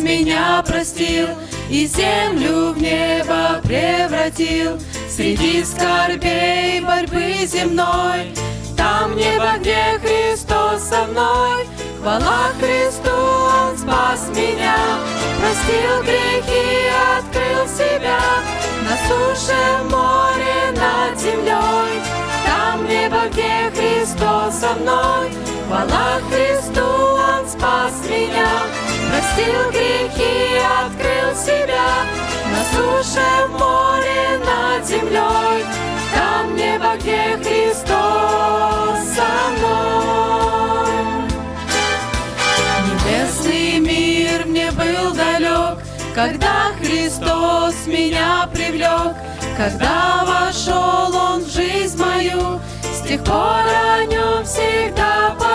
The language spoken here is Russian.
меня простил И землю в небо превратил. Среди скорбей борьбы земной Там небо, где Христос со мной. Хвала Христу, Он спас меня Простил грехи, открыл себя. На суше, море, над землей Там небо, где Христос со мной. Хвала Христу, Простил грехи, открыл себя. На суше, в море, над землей. Там небо, где Христос со мной. Небесный мир мне был далек Когда Христос меня привлек. Когда вошел Он в жизнь мою С тех пор о нем всегда пою